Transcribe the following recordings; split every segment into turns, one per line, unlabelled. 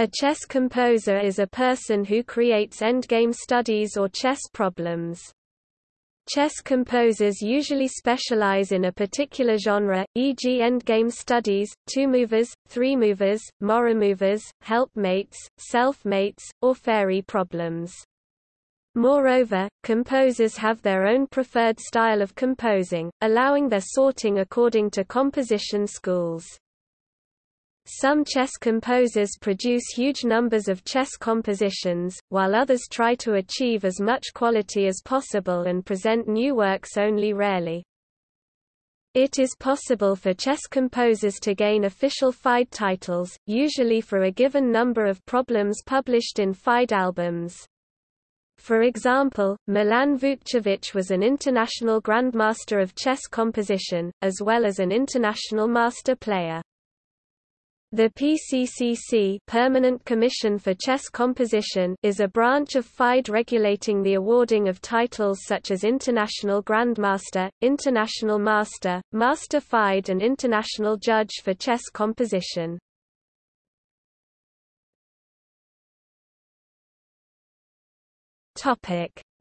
A chess composer is a person who creates endgame studies or chess problems. Chess composers usually specialize in a particular genre, e.g. endgame studies, two-movers, three-movers, more-movers, helpmates, self-mates, or fairy problems. Moreover, composers have their own preferred style of composing, allowing their sorting according to composition schools. Some chess composers produce huge numbers of chess compositions, while others try to achieve as much quality as possible and present new works only rarely. It is possible for chess composers to gain official FIDE titles, usually for a given number of problems published in FIDE albums. For example, Milan Vukcevich was an international grandmaster of chess composition, as well as an international master player. The PCCC Permanent Commission for Chess Composition is a branch of FIDE regulating the awarding of titles such as International Grandmaster, International Master, Master FIDE and International Judge for Chess Composition.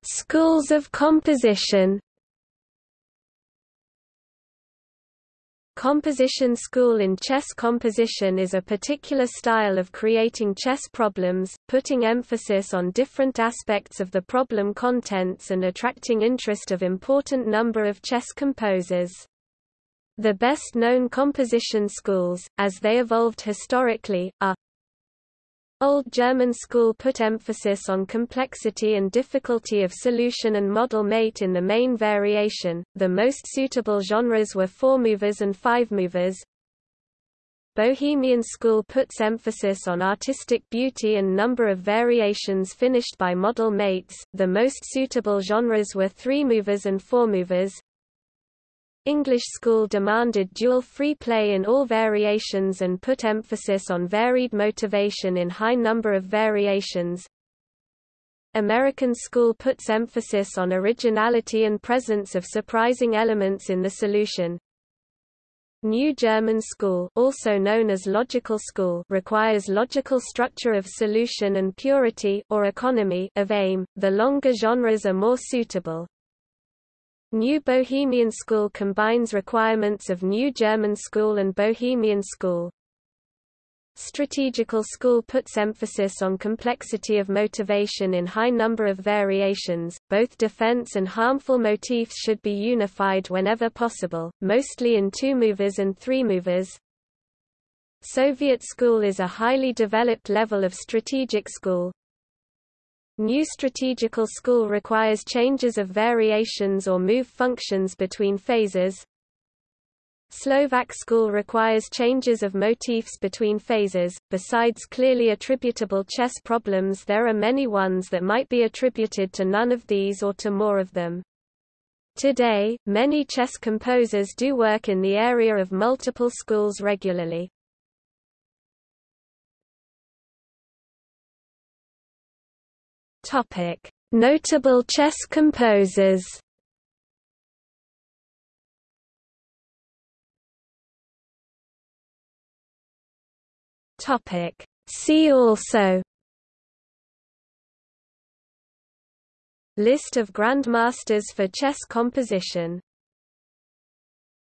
Schools of composition Composition school in chess composition is a particular style of creating chess problems, putting emphasis on different aspects of the problem contents and attracting interest of important number of chess composers. The best known composition schools, as they evolved historically, are Old German school put emphasis on complexity and difficulty of solution and model mate in the main variation. The most suitable genres were four-movers and five-movers. Bohemian school puts emphasis on artistic beauty and number of variations finished by model mates. The most suitable genres were three-movers and four-movers. English school demanded dual free play in all variations and put emphasis on varied motivation in high number of variations. American school puts emphasis on originality and presence of surprising elements in the solution. New German school also known as logical school requires logical structure of solution and purity or economy of aim. The longer genres are more suitable. New Bohemian School combines requirements of New German School and Bohemian School. Strategical School puts emphasis on complexity of motivation in high number of variations. Both defense and harmful motifs should be unified whenever possible, mostly in two-movers and three-movers. Soviet School is a highly developed level of strategic school, New strategical school requires changes of variations or move functions between phases. Slovak school requires changes of motifs between phases. Besides clearly attributable chess problems, there are many ones that might be attributed to none of these or to more of them. Today, many chess composers do work in the area of multiple schools regularly. Topic: Notable chess composers. Topic: See also List of grandmasters for chess composition